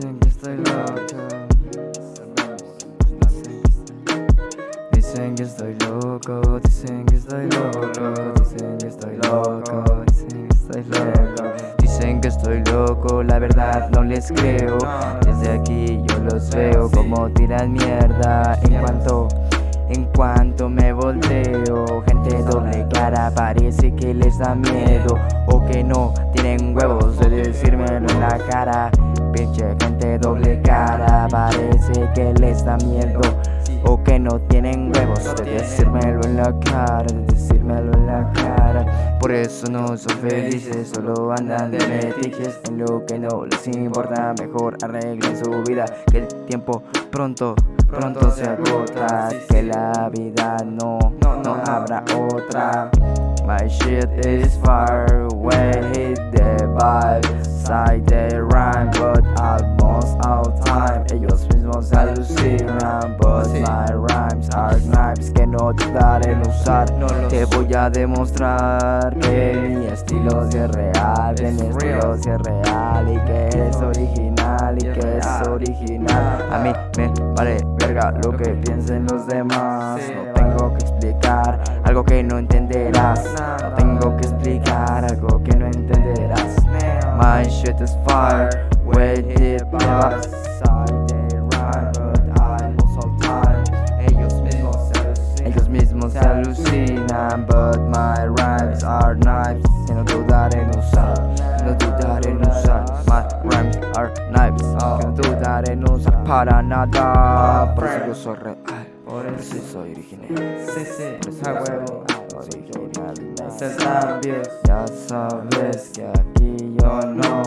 Dicen que estoy loco. Dicen que estoy loco, dicen que estoy loco, dicen que estoy loco, dicen que estoy loco, dicen que estoy loco, la verdad no les creo, desde aquí yo los veo como tiran mierda. En cuanto en cuanto me volteo, gente doble cara parece que les da miedo. O que no tienen huevos de decírmelo en la cara. Gente doble cara parece que les da miedo. O que no tienen huevos de decírmelo en la cara, de decírmelo en la cara. Por eso no son felices, solo andan de metiches. En lo que no les importa, mejor arreglen su vida. Que el tiempo pronto, pronto se agota. Que la vida no, no habrá otra My shit is far away, hit the vibe Side the rhyme, but almost all time. Ellos mismos alucinan, but my rhymes are knives Que no dudaré en usar. Te voy a demostrar que mi estilo es real Que mi estilo es real y que es original Y que es original. A mí me vale verga lo que piensen los demás No tengo que explicar algo que no entenderás. No tengo que explicar algo que no entenderás. My shit is fire, inside they rhyme But I lose all time Ellos mismos se alucinan. Ellos mismos se alucinan But my rhymes are knives. Que no dudaré en usar no dudaré en usar. My rhymes are knives Que no dudaré en usar para nada. Por eso yo soy real Por eso soy original. Sí, sí, Por eso a yo huevo. original. Ya sabes que aquí yo no